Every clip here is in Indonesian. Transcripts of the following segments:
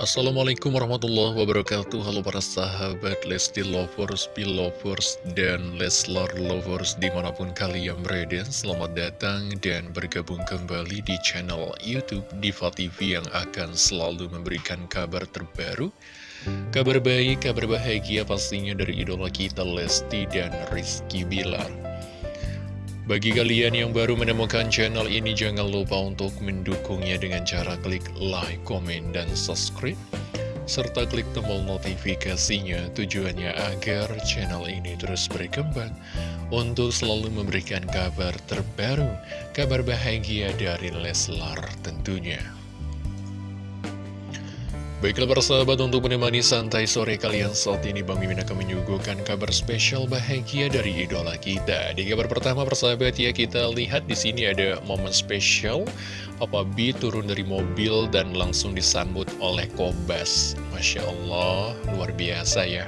Assalamualaikum warahmatullahi wabarakatuh. Halo para sahabat Lesti Lovers, Belovers, dan Leslar Lovers di mana pun kalian berada. Selamat datang dan bergabung kembali di channel Youtube Diva TV yang akan selalu memberikan kabar terbaru. Kabar baik, kabar bahagia pastinya dari idola kita Lesti dan Rizky Bilar bagi kalian yang baru menemukan channel ini, jangan lupa untuk mendukungnya dengan cara klik like, komen, dan subscribe. Serta klik tombol notifikasinya tujuannya agar channel ini terus berkembang untuk selalu memberikan kabar terbaru, kabar bahagia dari Leslar tentunya. Baiklah para sahabat untuk menemani santai sore kalian saat ini Bang Mimin akan menyuguhkan kabar spesial bahagia dari idola kita. Di kabar pertama persahabat ya kita lihat di sini ada momen spesial Papa B turun dari mobil dan langsung disambut oleh Kobas. Masya Allah luar biasa ya.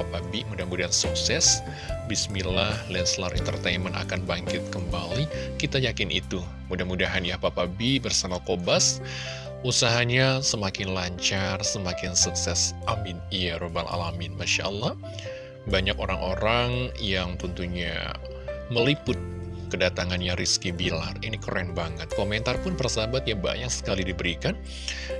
Papa B mudah-mudahan sukses. Bismillah Lenslar Entertainment akan bangkit kembali. Kita yakin itu. Mudah-mudahan ya Papa B bersama Kobas usahanya semakin lancar, semakin sukses. Amin. Ya Robbal Alamin. Masya Allah. Banyak orang-orang yang tentunya meliput kedatangannya Rizky Bilar. Ini keren banget. Komentar pun persahabat ya banyak sekali diberikan.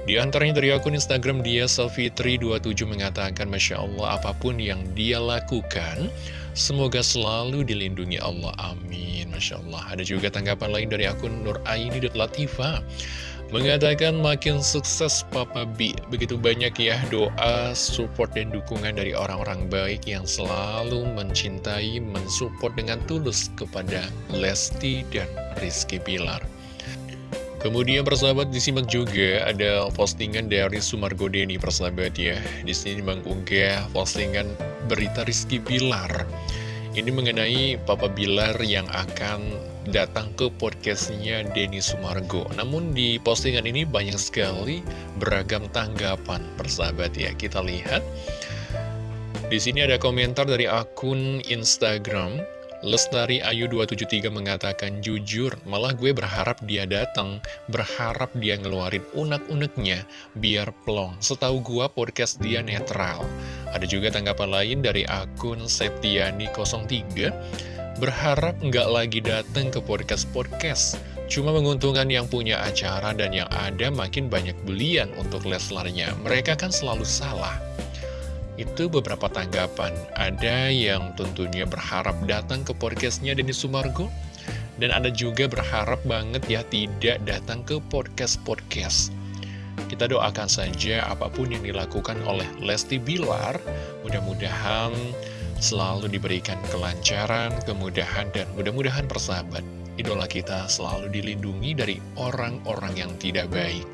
Di antaranya dari akun Instagram dia Selfitri27 mengatakan Masya Allah apa pun yang dia lakukan Semoga selalu dilindungi Allah. Amin. Masya Allah. Ada juga tanggapan lain dari akun Nur Aini Latifah. Mengatakan makin sukses Papa B. Begitu banyak ya doa, support, dan dukungan dari orang-orang baik Yang selalu mencintai, mensupport dengan tulus kepada Lesti dan Rizky Pilar Kemudian persahabat disimak juga ada postingan dari Sumargo Deni persahabat ya. Di sini mengunggah postingan berita Rizky Pilar Ini mengenai Papa Bilar yang akan datang ke podcastnya Denny Sumargo. Namun di postingan ini banyak sekali beragam tanggapan persahabat ya. Kita lihat di sini ada komentar dari akun Instagram Lestari Ayu 273 mengatakan jujur, malah gue berharap dia datang, berharap dia ngeluarin unek-uneknya biar plong. Setahu gue podcast dia netral. Ada juga tanggapan lain dari akun Septiani 03 Berharap nggak lagi datang ke podcast-podcast Cuma menguntungkan yang punya acara dan yang ada makin banyak belian untuk Leslarnya Mereka kan selalu salah Itu beberapa tanggapan Ada yang tentunya berharap datang ke podcastnya Denny Sumargo Dan ada juga berharap banget ya tidak datang ke podcast-podcast kita doakan saja apa pun yang dilakukan oleh Lesti Bilar Mudah-mudahan selalu diberikan kelancaran, kemudahan, dan mudah-mudahan persahabat. Idola kita selalu dilindungi dari orang-orang yang tidak baik.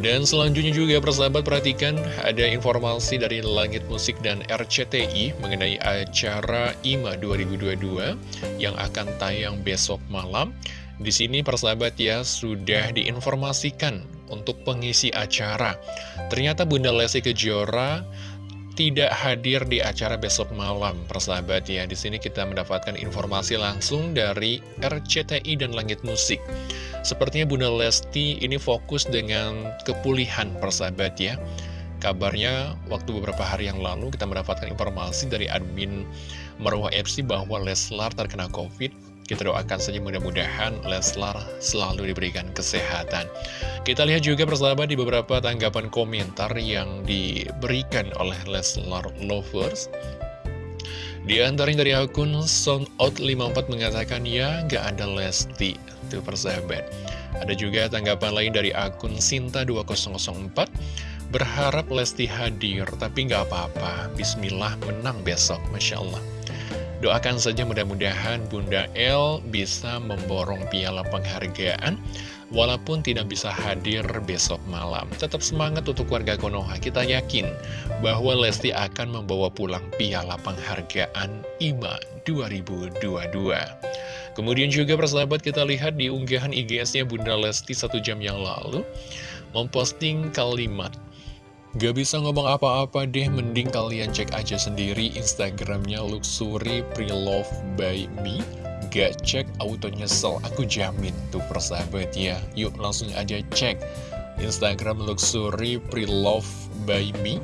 Dan selanjutnya juga persahabat perhatikan ada informasi dari Langit Musik dan RCTI mengenai acara IMA 2022 yang akan tayang besok malam. Di sini persahabat ya sudah diinformasikan untuk pengisi acara. Ternyata Bunda Lesti Kejora tidak hadir di acara besok malam, persahabat ya. Di sini kita mendapatkan informasi langsung dari RCTI dan Langit Musik. Sepertinya Bunda Lesti ini fokus dengan kepulihan, persahabat ya. Kabarnya waktu beberapa hari yang lalu kita mendapatkan informasi dari admin Marwah FC bahwa Leslar terkena COVID kita doakan saja mudah-mudahan Leslar selalu diberikan kesehatan. Kita lihat juga persahabat di beberapa tanggapan komentar yang diberikan oleh Leslar Lovers. Di antaranya dari akun Soundout54 mengatakan ya nggak ada Lesti. Itu persahabat. Ada juga tanggapan lain dari akun Sinta2004 Berharap Lesti hadir, tapi nggak apa-apa. Bismillah menang besok, Masya Allah. Doakan saja mudah-mudahan Bunda El bisa memborong piala penghargaan Walaupun tidak bisa hadir besok malam. Tetap semangat untuk warga Konoha. Kita yakin bahwa Lesti akan membawa pulang piala penghargaan IMA 2022 Kemudian juga persahabat kita lihat di unggahan IGS-nya Bunda Lesti satu jam yang lalu Memposting kalimat Gak bisa ngomong apa-apa deh, mending kalian cek aja sendiri Instagramnya Luxury Prelove by Me. Gak cek auto nyesel, aku jamin tuh persahabat ya. Yuk langsung aja cek. Instagram Luxury Pre-Love by Me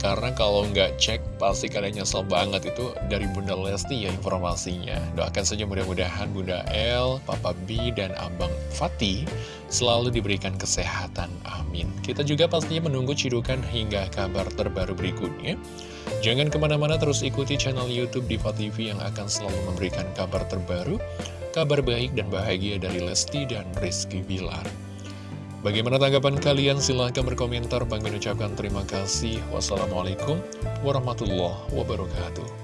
karena kalau nggak cek pasti kalian nyesel banget itu dari Bunda Lesti ya informasinya. Doakan saja mudah-mudahan Bunda L, Papa B, dan Abang Fatih selalu diberikan kesehatan Amin. Kita juga pastinya menunggu cidukan hingga kabar terbaru berikutnya. Jangan ke mana-mana terus ikuti channel Youtube Diva TV yang akan selalu memberikan kabar terbaru Kabar baik dan bahagia dari Lesti dan Rizky Bilar Bagaimana tanggapan kalian? Silahkan berkomentar. Bang mengucapkan terima kasih. Wassalamualaikum warahmatullahi wabarakatuh.